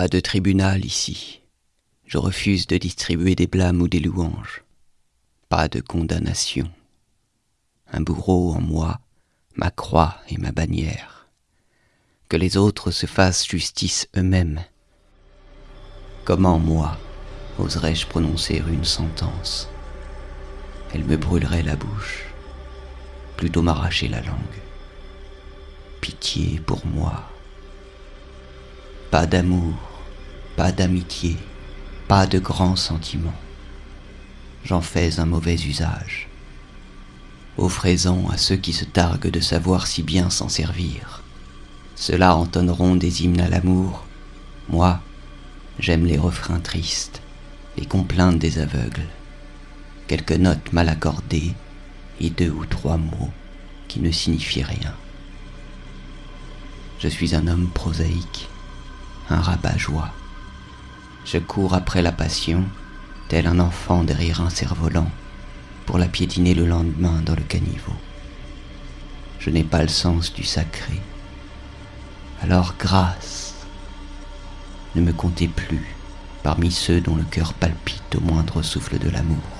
Pas de tribunal ici. Je refuse de distribuer des blâmes ou des louanges. Pas de condamnation. Un bourreau en moi, ma croix et ma bannière. Que les autres se fassent justice eux-mêmes. Comment, moi, oserais-je prononcer une sentence? Elle me brûlerait la bouche, plutôt m'arracher la langue. Pitié pour moi. Pas d'amour, pas d'amitié, pas de grands sentiments. J'en fais un mauvais usage. Offrez-en à ceux qui se targuent de savoir si bien s'en servir. Ceux-là entonneront des hymnes à l'amour. Moi, j'aime les refrains tristes, les complaintes des aveugles, quelques notes mal accordées et deux ou trois mots qui ne signifient rien. Je suis un homme prosaïque, un rabat-joie. Je cours après la passion, tel un enfant derrière un cerf-volant, pour la piétiner le lendemain dans le caniveau. Je n'ai pas le sens du sacré. Alors grâce, ne me comptez plus parmi ceux dont le cœur palpite au moindre souffle de l'amour.